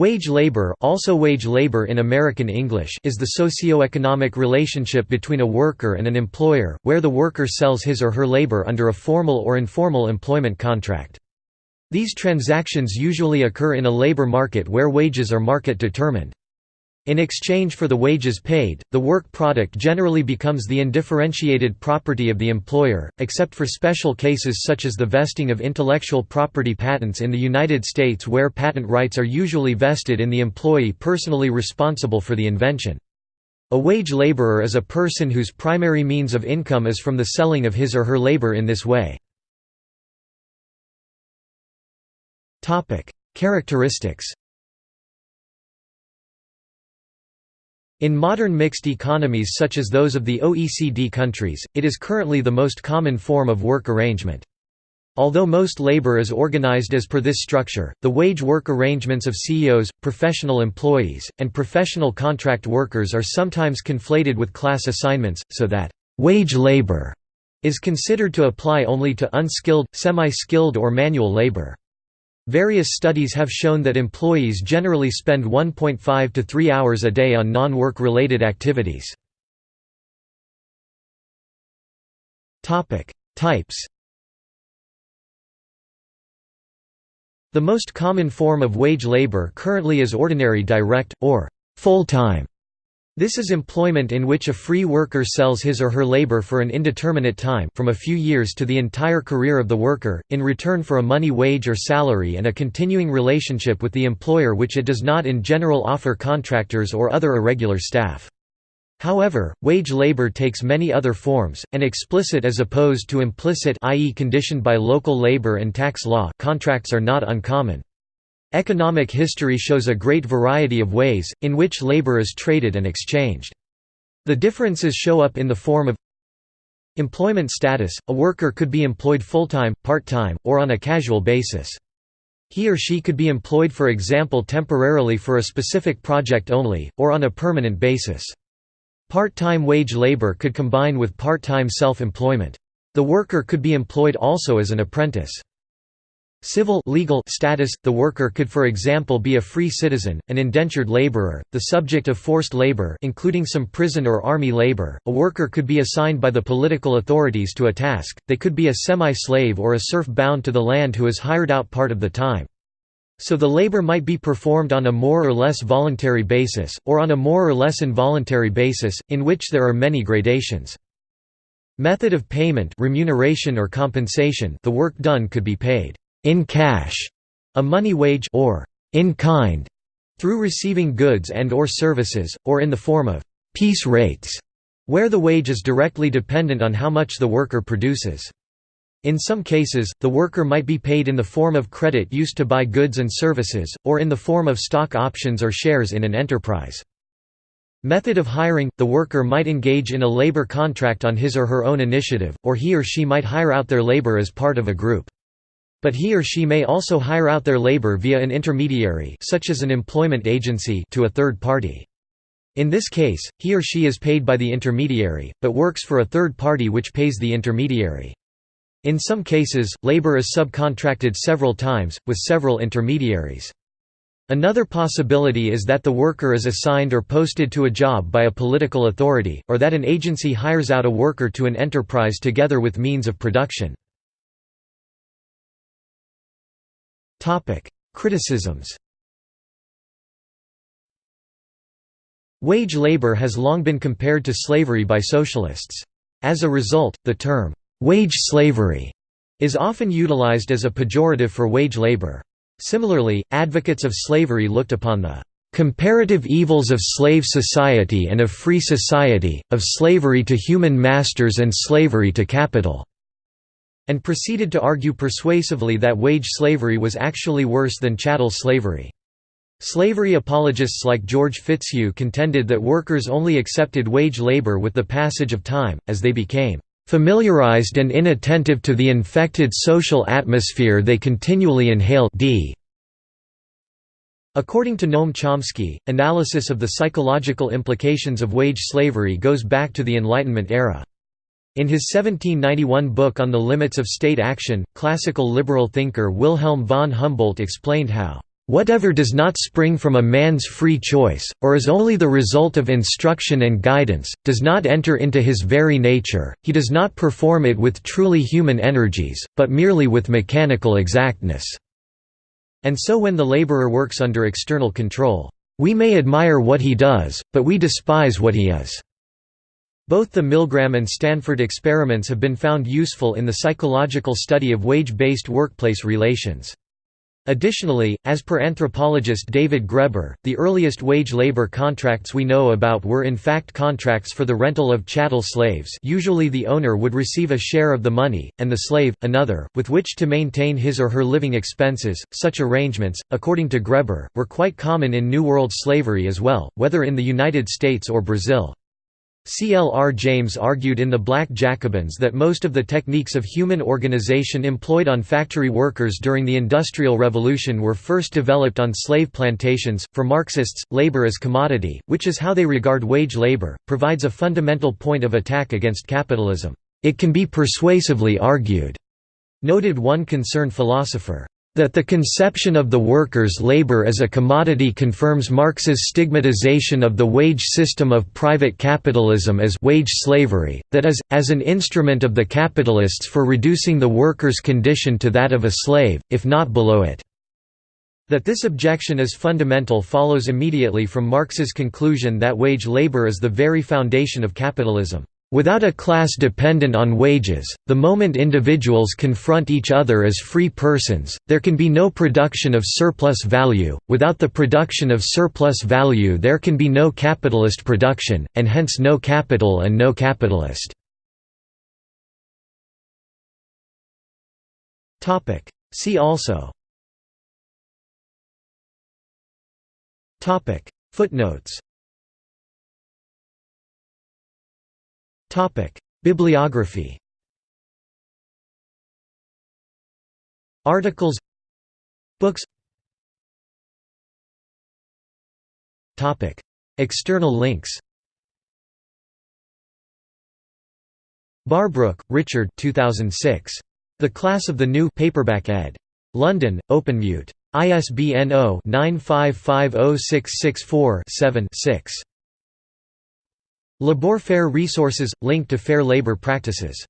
Wage labor, also wage labor in American English, is the socio-economic relationship between a worker and an employer, where the worker sells his or her labor under a formal or informal employment contract. These transactions usually occur in a labor market where wages are market determined. In exchange for the wages paid, the work product generally becomes the undifferentiated property of the employer, except for special cases such as the vesting of intellectual property patents in the United States where patent rights are usually vested in the employee personally responsible for the invention. A wage laborer is a person whose primary means of income is from the selling of his or her labor in this way. Characteristics In modern mixed economies such as those of the OECD countries, it is currently the most common form of work arrangement. Although most labor is organized as per this structure, the wage work arrangements of CEOs, professional employees, and professional contract workers are sometimes conflated with class assignments, so that wage labor is considered to apply only to unskilled, semi-skilled or manual labor. Various studies have shown that employees generally spend 1.5 to 3 hours a day on non-work related activities. Types The most common form of wage labor currently is ordinary direct, or full-time this is employment in which a free worker sells his or her labor for an indeterminate time from a few years to the entire career of the worker, in return for a money wage or salary and a continuing relationship with the employer which it does not in general offer contractors or other irregular staff. However, wage labor takes many other forms, and explicit as opposed to implicit i.e. conditioned by local labor and tax law contracts are not uncommon. Economic history shows a great variety of ways, in which labor is traded and exchanged. The differences show up in the form of Employment status – A worker could be employed full-time, part-time, or on a casual basis. He or she could be employed for example temporarily for a specific project only, or on a permanent basis. Part-time wage labor could combine with part-time self-employment. The worker could be employed also as an apprentice. Civil legal status – The worker could for example be a free citizen, an indentured laborer, the subject of forced labor including some prison or army labor, a worker could be assigned by the political authorities to a task, they could be a semi-slave or a serf bound to the land who is hired out part of the time. So the labor might be performed on a more or less voluntary basis, or on a more or less involuntary basis, in which there are many gradations. Method of payment remuneration or compensation the work done could be paid in cash, a money wage or in kind, through receiving goods and or services, or in the form of piece rates, where the wage is directly dependent on how much the worker produces. In some cases, the worker might be paid in the form of credit used to buy goods and services, or in the form of stock options or shares in an enterprise. Method of hiring – The worker might engage in a labor contract on his or her own initiative, or he or she might hire out their labor as part of a group. But he or she may also hire out their labor via an intermediary such as an employment agency to a third party. In this case, he or she is paid by the intermediary, but works for a third party which pays the intermediary. In some cases, labor is subcontracted several times, with several intermediaries. Another possibility is that the worker is assigned or posted to a job by a political authority, or that an agency hires out a worker to an enterprise together with means of production. Topic: Criticisms. Wage labor has long been compared to slavery by socialists. As a result, the term wage slavery is often utilized as a pejorative for wage labor. Similarly, advocates of slavery looked upon the comparative evils of slave society and of free society, of slavery to human masters and slavery to capital and proceeded to argue persuasively that wage slavery was actually worse than chattel slavery. Slavery apologists like George Fitzhugh contended that workers only accepted wage labor with the passage of time, as they became familiarized and inattentive to the infected social atmosphere they continually inhale d. According to Noam Chomsky, analysis of the psychological implications of wage slavery goes back to the Enlightenment era. In his 1791 book On the Limits of State Action, classical liberal thinker Wilhelm von Humboldt explained how Whatever does not spring from a man's free choice, or is only the result of instruction and guidance, does not enter into his very nature, he does not perform it with truly human energies, but merely with mechanical exactness." And so when the laborer works under external control, "...we may admire what he does, but we despise what he is." Both the Milgram and Stanford experiments have been found useful in the psychological study of wage-based workplace relations. Additionally, as per anthropologist David Graeber, the earliest wage labor contracts we know about were in fact contracts for the rental of chattel slaves usually the owner would receive a share of the money, and the slave, another, with which to maintain his or her living expenses. Such arrangements, according to Graeber, were quite common in New World slavery as well, whether in the United States or Brazil. C. L. R. James argued in The Black Jacobins that most of the techniques of human organization employed on factory workers during the Industrial Revolution were first developed on slave plantations. For Marxists, labor as commodity, which is how they regard wage labor, provides a fundamental point of attack against capitalism. It can be persuasively argued, noted one concerned philosopher. That the conception of the workers' labor as a commodity confirms Marx's stigmatization of the wage system of private capitalism as wage slavery, that is, as an instrument of the capitalists for reducing the worker's condition to that of a slave, if not below it. That this objection is fundamental follows immediately from Marx's conclusion that wage labor is the very foundation of capitalism. Without a class dependent on wages, the moment individuals confront each other as free persons, there can be no production of surplus value, without the production of surplus value there can be no capitalist production, and hence no capital and no capitalist. See also. Footnotes Bibliography. Articles. Books. External links. Barbrook, Richard 2006. The Class of the New paperback ed. London, OpenMute. ISBN 0-9550664-7-6. Labour Fair resources – linked to fair labour practices